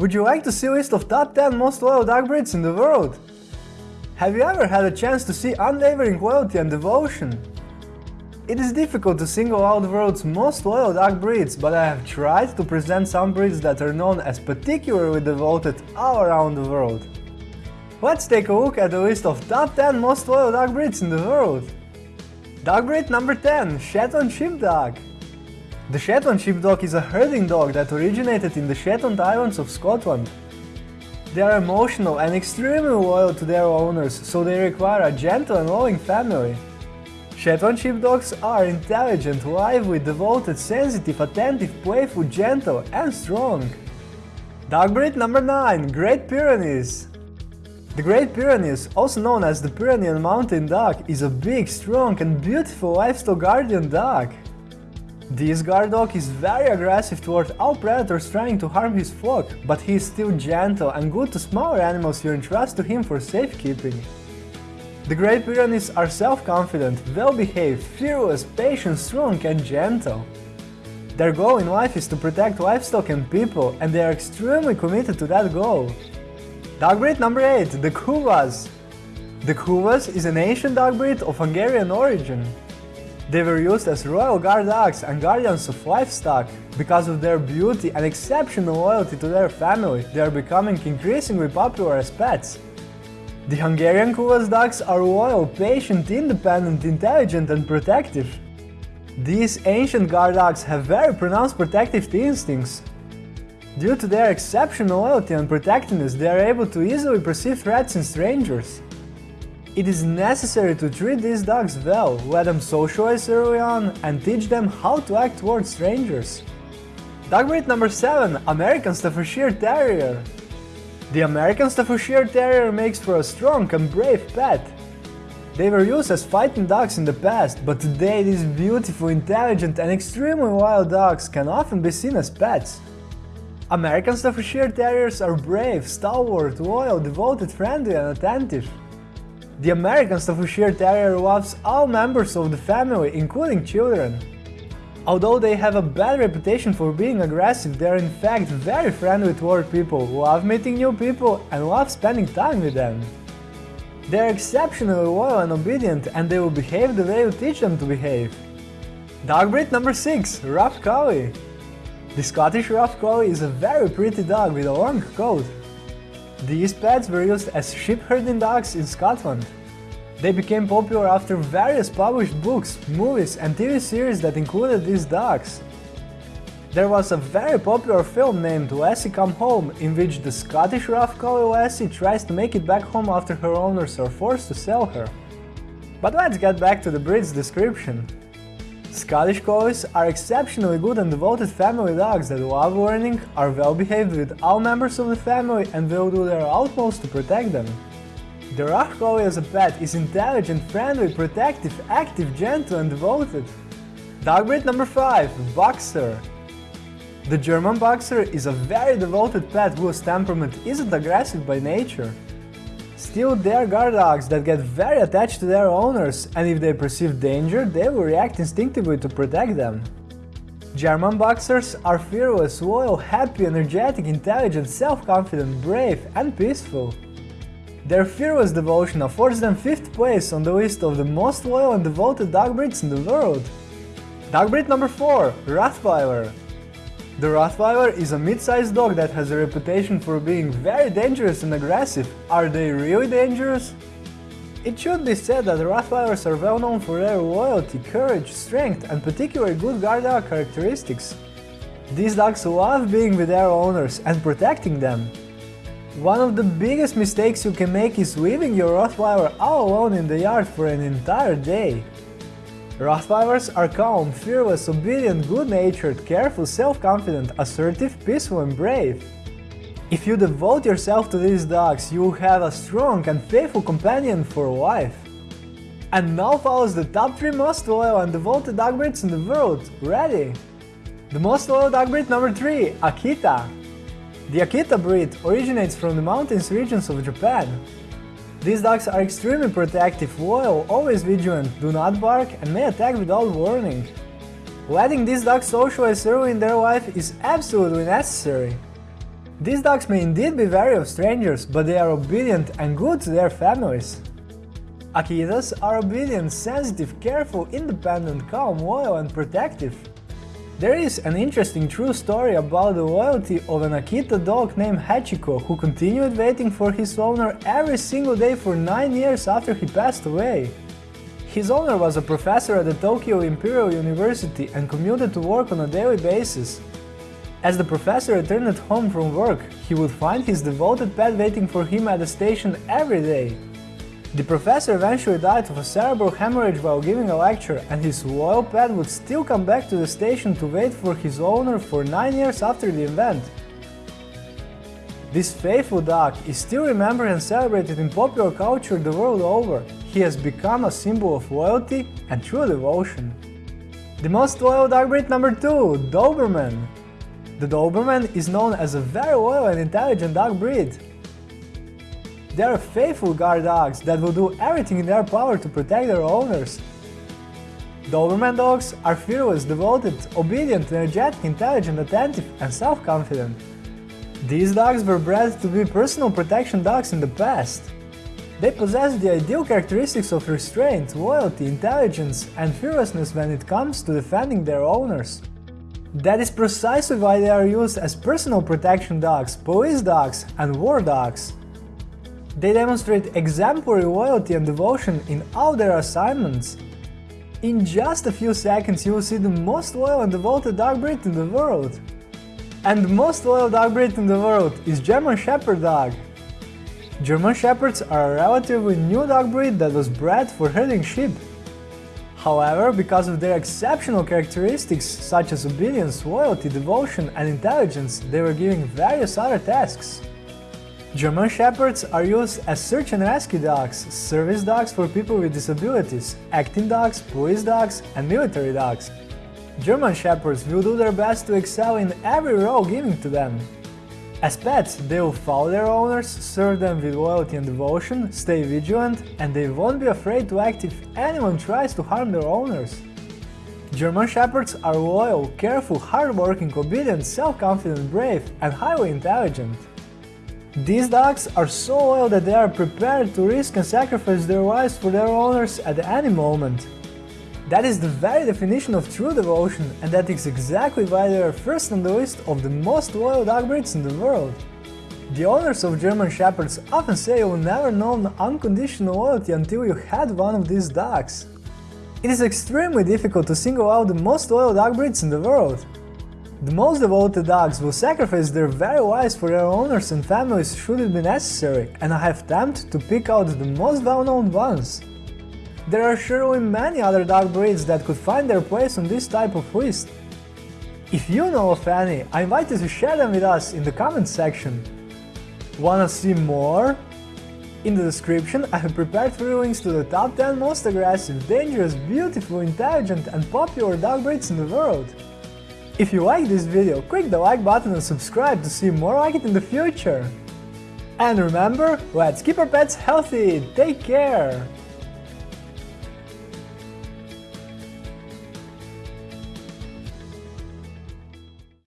Would you like to see a list of top 10 most loyal dog breeds in the world? Have you ever had a chance to see unwavering loyalty and devotion? It is difficult to single out the world's most loyal dog breeds, but I have tried to present some breeds that are known as particularly devoted all around the world. Let's take a look at the list of top 10 most loyal dog breeds in the world. Dog breed number 10 Shetland Sheepdog The Shetland Sheepdog is a herding dog that originated in the Shetland Islands of Scotland. They are emotional and extremely loyal to their owners, so they require a gentle and loving family. Shetland sheepdogs are intelligent, lively, devoted, sensitive, attentive, playful, gentle and strong. Dog breed number 9 Great Pyrenees The Great Pyrenees, also known as the Pyrenean Mountain Dog, is a big, strong and beautiful livestock guardian dog. This guard dog is very aggressive toward all predators trying to harm his flock, but he is still gentle and good to smaller animals you entrust to him for safekeeping. The Great Pyrenees are self-confident, well-behaved, fearless, patient, strong and gentle. Their goal in life is to protect livestock and people, and they are extremely committed to that goal. Dog breed number 8, the Kuvasz. The Kuvasz is an ancient dog breed of Hungarian origin. They were used as royal guard dogs and guardians of livestock. Because of their beauty and exceptional loyalty to their family, they are becoming increasingly popular as pets. The Hungarian Kuvasz dogs are loyal, patient, independent, intelligent and protective. These ancient guard dogs have very pronounced protective instincts. Due to their exceptional loyalty and protectiveness, they are able to easily perceive threats in strangers. It is necessary to treat these dogs well, let them socialize early on, and teach them how to act towards strangers. Dog breed number 7 American Staffordshire Terrier the American Staffordshire Terrier makes for a strong and brave pet. They were used as fighting dogs in the past, but today these beautiful, intelligent and extremely wild dogs can often be seen as pets. American Staffordshire Terriers are brave, stalwart, loyal, devoted, friendly and attentive. The American Staffordshire Terrier loves all members of the family, including children. Although they have a bad reputation for being aggressive, they are in fact very friendly toward people, love meeting new people and love spending time with them. They are exceptionally loyal and obedient and they will behave the way you teach them to behave. Dog breed number 6 Rough Collie The Scottish Rough Collie is a very pretty dog with a long coat. These pets were used as sheep herding dogs in Scotland. They became popular after various published books, movies and TV series that included these dogs. There was a very popular film named Lassie Come Home, in which the Scottish rough collie Lassie tries to make it back home after her owners are forced to sell her. But let's get back to the breed's description. Scottish Collies are exceptionally good and devoted family dogs that love learning, are well behaved with all members of the family and will do their utmost to protect them. The Rough Collie as a pet is intelligent, friendly, protective, active, gentle and devoted. Dog breed number 5 Boxer The German Boxer is a very devoted pet whose temperament isn't aggressive by nature. Still, they are guard dogs that get very attached to their owners, and if they perceive danger, they will react instinctively to protect them. German Boxers are fearless, loyal, happy, energetic, intelligent, self-confident, brave and peaceful. Their fearless devotion affords them 5th place on the list of the most loyal and devoted dog breeds in the world. Dog breed number 4 Rottweiler The Rottweiler is a mid-sized dog that has a reputation for being very dangerous and aggressive. Are they really dangerous? It should be said that Rottweilers are well known for their loyalty, courage, strength and particularly good guard dog characteristics. These dogs love being with their owners and protecting them. One of the biggest mistakes you can make is leaving your Rottweiler all alone in the yard for an entire day. Rottweilers are calm, fearless, obedient, good-natured, careful, self-confident, assertive, peaceful and brave. If you devote yourself to these dogs, you will have a strong and faithful companion for life. And now follows the top 3 most loyal and devoted dog breeds in the world. Ready? The most loyal dog breed number 3, Akita. The Akita breed originates from the mountainous regions of Japan. These dogs are extremely protective, loyal, always vigilant, do not bark and may attack without warning. Letting these dogs socialize early in their life is absolutely necessary. These dogs may indeed be wary of strangers, but they are obedient and good to their families. Akitas are obedient, sensitive, careful, independent, calm, loyal and protective. There is an interesting true story about the loyalty of an Akita dog named Hachiko who continued waiting for his owner every single day for 9 years after he passed away. His owner was a professor at the Tokyo Imperial University and commuted to work on a daily basis. As the professor returned home from work, he would find his devoted pet waiting for him at the station every day. The professor eventually died of a cerebral hemorrhage while giving a lecture, and his loyal pet would still come back to the station to wait for his owner for 9 years after the event. This faithful dog is still remembered and celebrated in popular culture the world over. He has become a symbol of loyalty and true devotion. The most loyal dog breed number 2, Doberman. The Doberman is known as a very loyal and intelligent dog breed. They are faithful guard dogs that will do everything in their power to protect their owners. Doberman dogs are fearless, devoted, obedient, energetic, intelligent, attentive, and self-confident. These dogs were bred to be personal protection dogs in the past. They possess the ideal characteristics of restraint, loyalty, intelligence, and fearlessness when it comes to defending their owners. That is precisely why they are used as personal protection dogs, police dogs, and war dogs. They demonstrate exemplary loyalty and devotion in all their assignments. In just a few seconds you will see the most loyal and devoted dog breed in the world. And the most loyal dog breed in the world is German Shepherd dog. German Shepherds are a relatively new dog breed that was bred for herding sheep. However, because of their exceptional characteristics such as obedience, loyalty, devotion and intelligence, they were given various other tasks. German Shepherds are used as search and rescue dogs, service dogs for people with disabilities, acting dogs, police dogs, and military dogs. German Shepherds will do their best to excel in every role given to them. As pets, they will follow their owners, serve them with loyalty and devotion, stay vigilant, and they won't be afraid to act if anyone tries to harm their owners. German Shepherds are loyal, careful, hardworking, obedient, self-confident, brave, and highly intelligent. These dogs are so loyal that they are prepared to risk and sacrifice their lives for their owners at any moment. That is the very definition of true devotion, and that is exactly why they are first on the list of the most loyal dog breeds in the world. The owners of German Shepherds often say you will never know unconditional loyalty until you had one of these dogs. It is extremely difficult to single out the most loyal dog breeds in the world, the most devoted dogs will sacrifice their very lives for their owners and families should it be necessary, and I have attempted to pick out the most well-known ones. There are surely many other dog breeds that could find their place on this type of list. If you know of any, I invite you to share them with us in the comments section. Wanna see more? In the description I have prepared three links to the top 10 most aggressive, dangerous, beautiful, intelligent and popular dog breeds in the world. If you like this video, click the like button and subscribe to see more like it in the future. And remember, let's keep our pets healthy, take care!